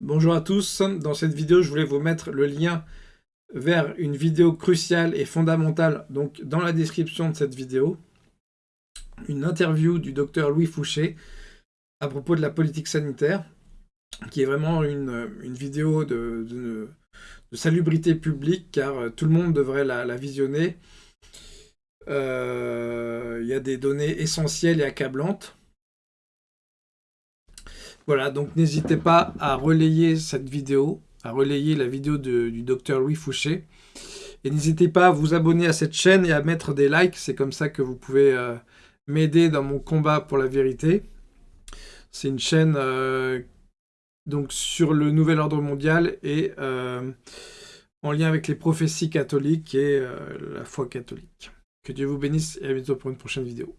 Bonjour à tous, dans cette vidéo je voulais vous mettre le lien vers une vidéo cruciale et fondamentale donc dans la description de cette vidéo. Une interview du docteur Louis Fouché à propos de la politique sanitaire, qui est vraiment une, vidéo de, salubrité publique car euh, tout le monde devrait la, visionner. Euh, il y a des données essentielles et accablantes. Voilà, donc n'hésitez pas à relayer cette vidéo, à relayer la vidéo du docteur Louis Fouché. Et n'hésitez pas à vous abonner à cette chaîne et à mettre des likes, c'est comme ça que vous pouvez euh, m'aider dans mon combat pour la vérité. C'est une chaîne euh, donc sur le nouvel ordre mondial et euh, en lien avec les prophéties catholiques et la foi catholique. Que Dieu vous bénisse et à bientôt pour une prochaine vidéo.